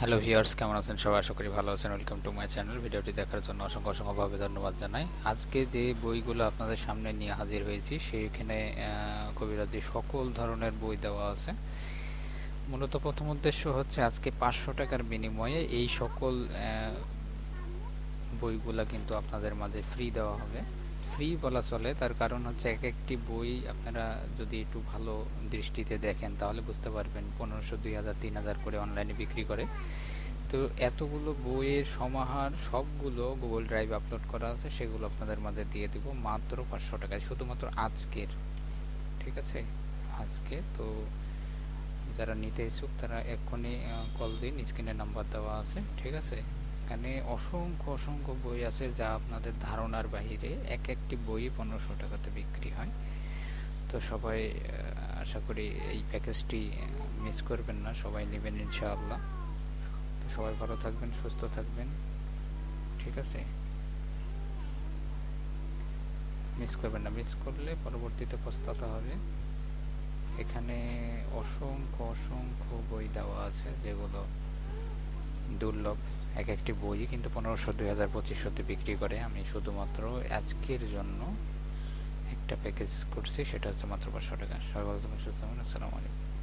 Hello viewers কেমন আছেন? সবাই আশা করি ভালো আছেন। ওয়েলকাম টু মাই চ্যানেল ভিডিওটি দেখার জন্য অসংখ্য অসংখ্যভাবে ধন্যবাদ জানাই। আজকে যে বইগুলো আপনাদের সামনে নিয়ে হাজির হয়েছি, সেইখানে কবিরাজি সকল ধরনের বই দেওয়া আছে, মূলত প্রথম উদ্দেশ্য হচ্ছে আজকে পাঁচশো টাকার বিনিময়ে এই সকল বইগুলা কিন্তু আপনাদের মাঝে ফ্রি দেওয়া হবে। ফ্রি বলা চলে। তার কারণ হচ্ছে এক একটি বই আপনারা যদি একটু ভালো দৃষ্টিতে দেখেন, তাহলে বুঝতে পারবেন পনেরোশো, দুই হাজার, তিন হাজার করে অনলাইনে বিক্রি করে। তো এতগুলো বইয়ের সমাহার, সবগুলো গুগল ড্রাইভ আপলোড করা আছে, সেগুলো আপনাদের মাঝে দিয়ে দিব মাত্র পাঁচশো টাকায়। শুধুমাত্র আজকের, ঠিক আছে? আজকে। তো যারা নিতে ইচ্ছুক, তারা এক্ষুনি কল দিন স্ক্রিনে নাম্বার দেওয়া আছে, ঠিক আছে? এখানে অসংখ্য অসংখ্য বই আছে যা আপনাদের ধারণার বাহিরে এক একটি বই পনেরোশো টাকাতে বিক্রি হয়। তো সবাই আশা করি এই প্যাকেজটি মিস করবেন না, সবাই নেবেন ইনশাআল্লাহ। তো সবাই ভালো থাকবেন, সুস্থ থাকবেন। ঠিক আছে? মিস করবেন না, মিস করলে পরবর্তীতে পস্তাতে হবে। এখানে অসংখ্য অসংখ্য বই দেওয়া আছে যেগুলো দুর্লভ। এক একটি বই কিন্তু পনেরোশো দুই হাজার পঁচিশশোতে বিক্রি করে। আমি শুধুমাত্র আজকের জন্য একটা প্যাকেজ করছি, সেটা হচ্ছে মাত্র পাঁচশো টাকা। সবাই ভালো সুস্থ আসসালামু আলাইকুম।